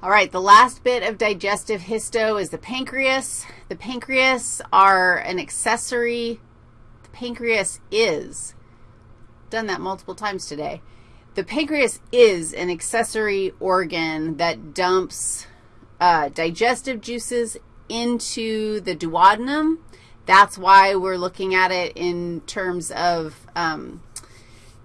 All right, the last bit of digestive histo is the pancreas. The pancreas are an accessory. The pancreas is, done that multiple times today. The pancreas is an accessory organ that dumps uh, digestive juices into the duodenum. That's why we're looking at it in terms of um,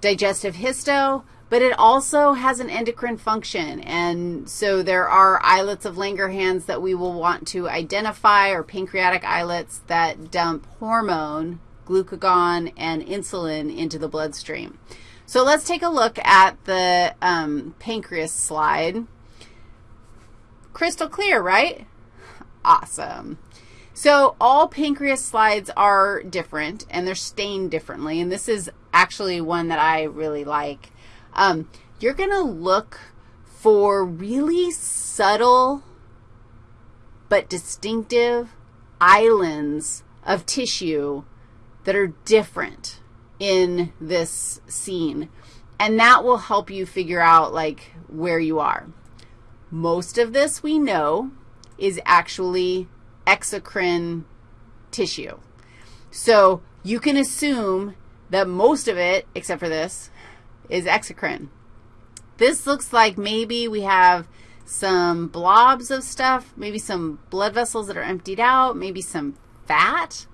digestive histo but it also has an endocrine function, and so there are islets of Langerhans that we will want to identify, or pancreatic islets that dump hormone, glucagon, and insulin into the bloodstream. So let's take a look at the um, pancreas slide. Crystal clear, right? Awesome. So all pancreas slides are different, and they're stained differently, and this is actually one that I really like. Um, you're going to look for really subtle but distinctive islands of tissue that are different in this scene, and that will help you figure out, like, where you are. Most of this we know is actually exocrine tissue. So you can assume that most of it, except for this, is exocrine. This looks like maybe we have some blobs of stuff, maybe some blood vessels that are emptied out, maybe some fat.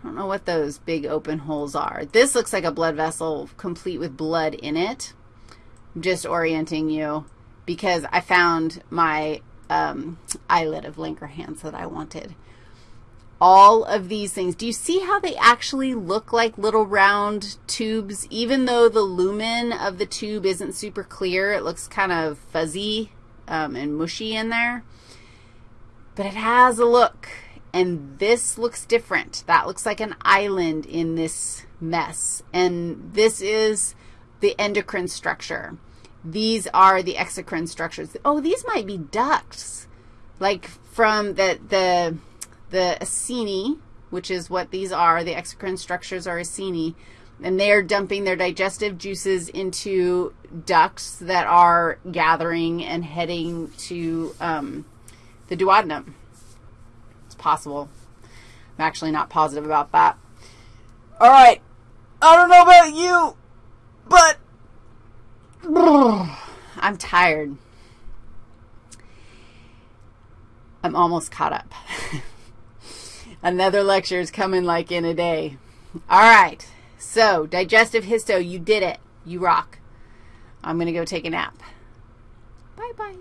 I don't know what those big open holes are. This looks like a blood vessel complete with blood in it. I'm just orienting you because I found my um, islet of Langerhans that I wanted all of these things. Do you see how they actually look like little round tubes? Even though the lumen of the tube isn't super clear, it looks kind of fuzzy um, and mushy in there. But it has a look, and this looks different. That looks like an island in this mess, and this is the endocrine structure. These are the exocrine structures. Oh, these might be ducts, like from the, the the acini, which is what these are, the exocrine structures are acini, and they're dumping their digestive juices into ducts that are gathering and heading to um, the duodenum. It's possible. I'm actually not positive about that. All right. I don't know about you, but I'm tired. I'm almost caught up. Another lecture is coming like in a day. All right. So, digestive histo, you did it. You rock. I'm going to go take a nap. Bye-bye.